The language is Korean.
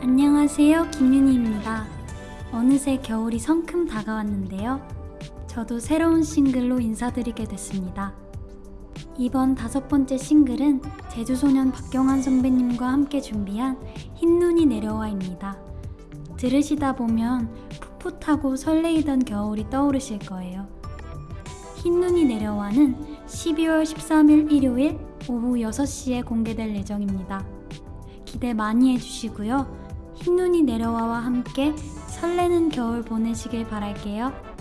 안녕하세요. 김윤희입니다. 어느새 겨울이 성큼 다가왔는데요. 저도 새로운 싱글로 인사드리게 됐습니다. 이번 다섯 번째 싱글은 제주소년 박경환 선배님과 함께 준비한 흰눈이 내려와입니다. 들으시다 보면 풋풋하고 설레이던 겨울이 떠오르실 거예요. 흰눈이 내려와는 12월 13일 일요일 오후 6시에 공개될 예정입니다. 기대 많이 해주시고요. 흰눈이 내려와와 함께 설레는 겨울 보내시길 바랄게요.